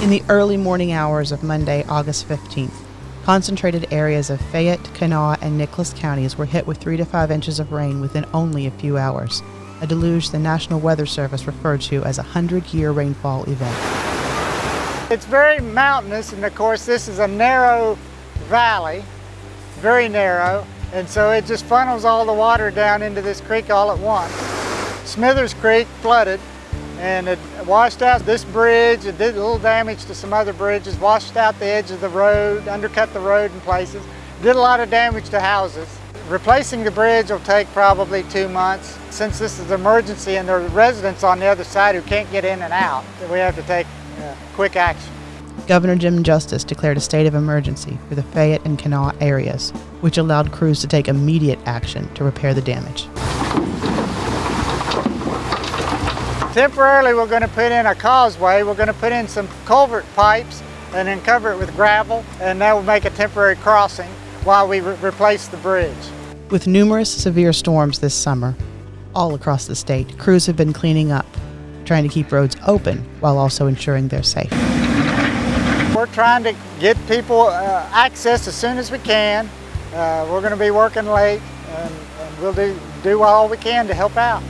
In the early morning hours of Monday, August 15th, concentrated areas of Fayette, Kanawha, and Nicholas counties were hit with 3 to 5 inches of rain within only a few hours, a deluge the National Weather Service referred to as a 100 year rainfall event. It's very mountainous, and of course, this is a narrow valley, very narrow, and so it just funnels all the water down into this creek all at once. Smithers Creek flooded, and it washed out this bridge, it did a little damage to some other bridges, washed out the edge of the road, undercut the road in places, did a lot of damage to houses. Replacing the bridge will take probably two months. Since this is an emergency and there are residents on the other side who can't get in and out, we have to take uh, quick action. Governor Jim Justice declared a state of emergency for the Fayette and Kanawha areas, which allowed crews to take immediate action to repair the damage. Temporarily, we're going to put in a causeway. We're going to put in some culvert pipes and then cover it with gravel, and that will make a temporary crossing while we re replace the bridge. With numerous severe storms this summer, all across the state, crews have been cleaning up, trying to keep roads open while also ensuring they're safe. We're trying to get people uh, access as soon as we can. Uh, we're going to be working late, and, and we'll do, do all we can to help out.